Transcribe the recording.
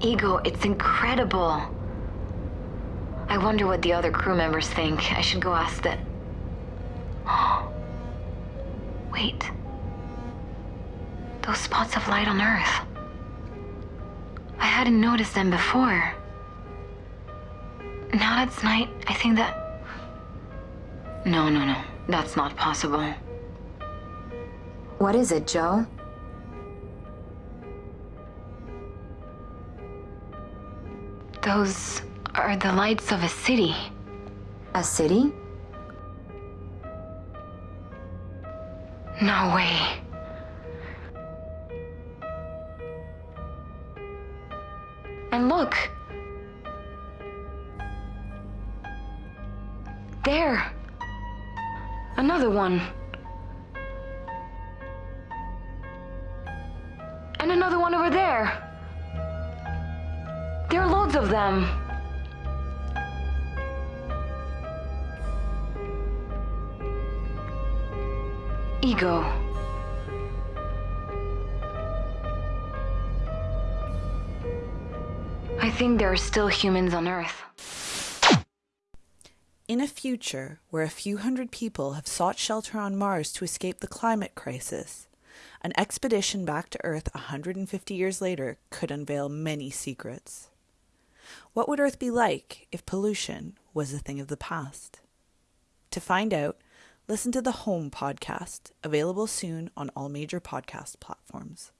Ego, it's incredible. I wonder what the other crew members think. I should go ask that. Wait. Those spots of light on Earth. I hadn't noticed them before. Now that it's night, I think that. No, no, no. That's not possible. What is it, Joe? Those are the lights of a city. A city? No way. And look. There. Another one. And another one over there. There are loads of them. Ego. I think there are still humans on Earth. In a future where a few hundred people have sought shelter on Mars to escape the climate crisis, an expedition back to Earth 150 years later could unveil many secrets. What would Earth be like if pollution was a thing of the past? To find out, listen to the Home podcast, available soon on all major podcast platforms.